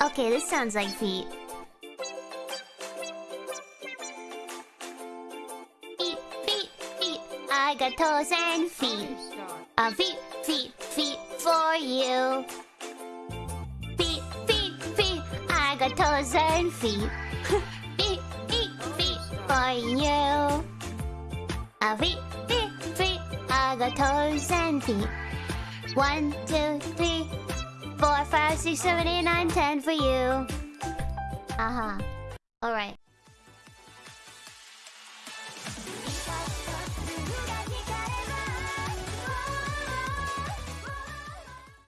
Okay, this sounds like feet. Feet, feet, feet. I got toes and feet. Uh, feet, feet, feet for you. Feet, feet, feet. I got toes and feet. feet, feet, feet for you. Uh, feet, feet, feet. I got toes and feet. One, two, three, 5, 6, 7, 8, 9, 10 for you. Uh -huh. Alright.